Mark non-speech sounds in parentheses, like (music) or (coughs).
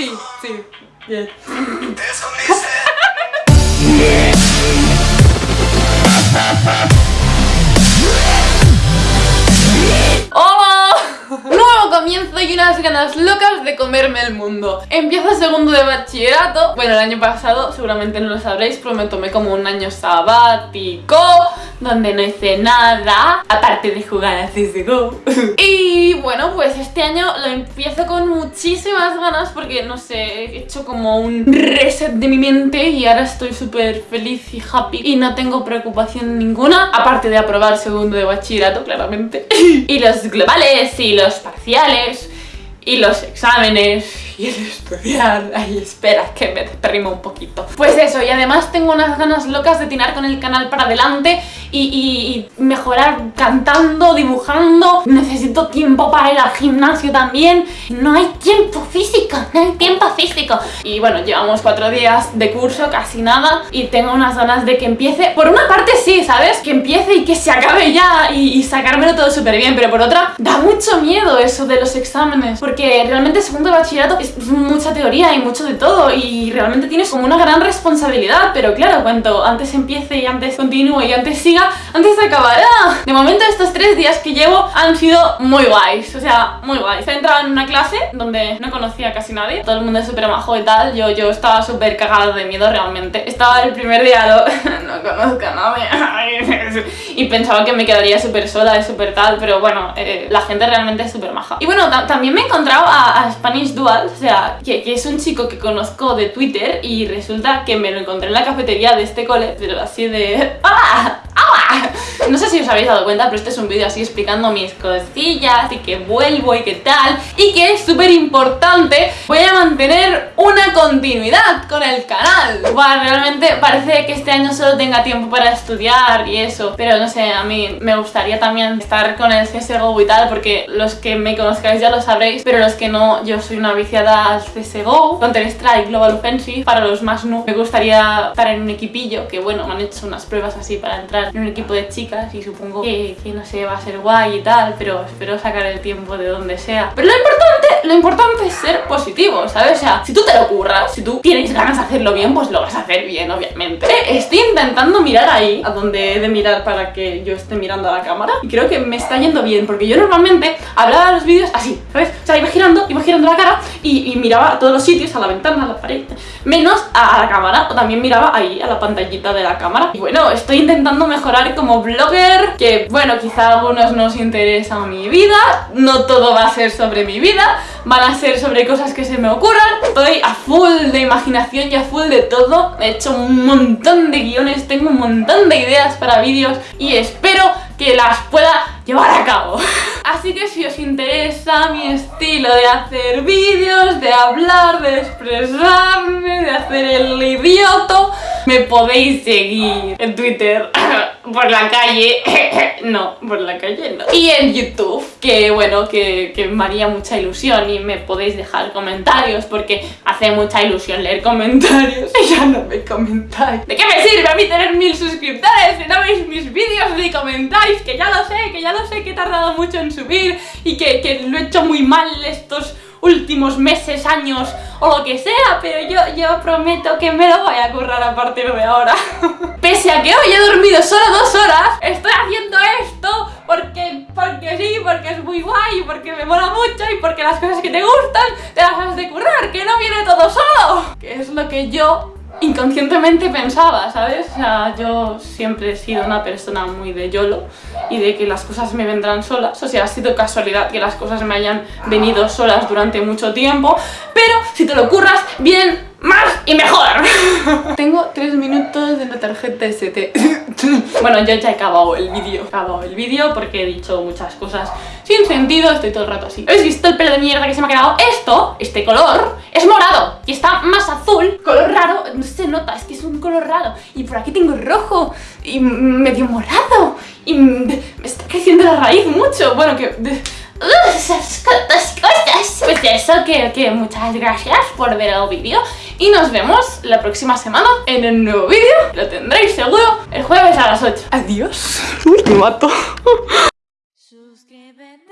Sí, sí. Bien. ¡Hola! (laughs) ganas locas de comerme el mundo. Empiezo segundo de bachillerato. Bueno, el año pasado, seguramente no lo sabréis Pero me tomé como un año sabático Donde no hice nada Aparte de jugar a CSGO (laughs) Y bueno, pues este año lo empiezo con muchísimas ganas Porque, no sé, he hecho como un reset de mi mente Y ahora estoy súper feliz y happy Y no tengo preocupación ninguna Aparte de aprobar segundo de bachillerato, claramente. (laughs) Y los globales y los parciales y los exámenes y el estudiar. Ay, espera, que me desperrimo un poquito. Pues eso, y además tengo unas ganas locas de tirar con el canal para adelante y, mejorar cantando, dibujando. Necesito tiempo para ir al gimnasio también. No hay tiempo físico, no hay tiempo físico. Y bueno, llevamos cuatro días de curso, casi nada, y tengo unas ganas de que empiece. Por una parte sí, ¿sabes? Que empiece y que se acabe ya y, y sacármelo todo súper bien, pero por otra, da mucho miedo eso de los exámenes, porque realmente segundo de bachillerato es mucha teoría y mucho de todo y realmente tienes como una gran responsabilidad, pero claro, cuanto antes empiece y antes continúe y antes siga, antes se acabará. De momento estos tres días que llevo han sido muy guays, o sea, muy guays. He entrado en una clase donde no conocía a casi nadie, todo el mundo es súper majo y tal, yo, yo estaba súper cagada de miedo realmente. Estaba el primer día, (laughs) no conozco a nadie, (laughs) y pensaba que me quedaría súper sola y súper tal, pero bueno, eh, la gente realmente es súper maja. Y bueno, también me he encontrado a, Spanish Dual, o sea, que, es un chico que conozco de Twitter y resulta que me lo encontré en la cafetería de este cole, pero así de... ¡Hola! (laughs) No sé si os habéis dado cuenta, pero este es un vídeo así explicando mis cosillas y que vuelvo y qué tal y que es súper importante, voy a mantener una continuidad con el canal. Bueno, realmente parece que este año solo tenga tiempo para estudiar y eso, pero no sé, a mí me gustaría también estar con el CSGO y tal, porque los que me conozcáis ya lo sabréis, pero los que no, yo soy una viciada al CSGO, Counter-Strike, Global Offensive, para los más no. Me gustaría estar en un equipillo, que bueno, me han hecho unas pruebas así para entrar en un equipo de chicas y supongo que, no sé, va a ser guay y tal, pero espero sacar el tiempo de donde sea. Pero lo importante, lo importante es ser positivo, ¿sabes? O sea, si tú te lo curras, si tú tienes ganas de hacerlo bien, pues lo vas a hacer bien, obviamente. Estoy intentando mirar ahí, a donde he de mirar para que yo esté mirando a la cámara, y creo que me está yendo bien, porque yo normalmente hablaba los vídeos así, ¿sabes? O sea, iba girando, iba girando la cara y miraba a todos los sitios, a la ventana, a la pared, menos a, la cámara, o también miraba ahí, a la pantallita de la cámara. Y bueno, estoy intentando mejorar como blogger, que bueno, quizá a algunos no os interesa mi vida, no todo va a ser sobre mi vida, van a ser sobre cosas que se me ocurran. Estoy a full de imaginación y a full de todo, he hecho un montón de guiones, tengo un montón de ideas para vídeos y espero que las pueda llevar a cabo. (laughs) Así que si os interesa mi estilo de hacer vídeos, de hablar, de expresarme, de hacer el idioto, me podéis seguir en Twitter, (laughs) por la calle, (coughs) no, por la calle no. Y en YouTube, que bueno, que, que me haría mucha ilusión y me podéis dejar comentarios porque hace mucha ilusión leer comentarios (laughs) y ya no me comentáis. ¿De qué me sirve a mí tener mil suscriptores si no veis mis vídeos ni comentáis? Que ya lo sé, que ya lo sé que he tardado mucho en subir y que, que lo he hecho muy mal estos últimos meses, años o lo que sea, pero yo, yo prometo que me lo voy a currar a partir de ahora. (laughs) Pese a que hoy he dormido solo dos horas, estoy haciendo esto porque, porque sí, porque es muy guay, porque me mola mucho y porque las cosas que te gustan te las has de currar, que no viene todo solo. Que es lo que yo inconscientemente pensaba, ¿sabes? O sea, yo siempre he sido una persona muy de YOLO y de que las cosas me vendrán solas. O sea, ha sido casualidad que las cosas me hayan venido solas durante mucho tiempo, pero si te lo curras bien, más y mejor. (laughs) Tengo tres minutos de la tarjeta ST. (laughs) bueno, yo ya he acabado el vídeo. He acabado el vídeo porque he dicho muchas cosas sin sentido. Estoy todo el rato así. ¿Habéis visto el pelo de mierda que se me ha quedado? Esto, este color, es morado y está más azul. Color raro, no se nota, es que es un color raro. Y por aquí tengo rojo y medio morado. Y me está creciendo la raíz mucho. Bueno, que esas cosas. Pues eso, que, que muchas gracias por ver el vídeo y nos vemos la próxima semana en el nuevo vídeo. Lo tendréis seguro el jueves a las 8. Adiós. Uy, me mato. Suscríbete.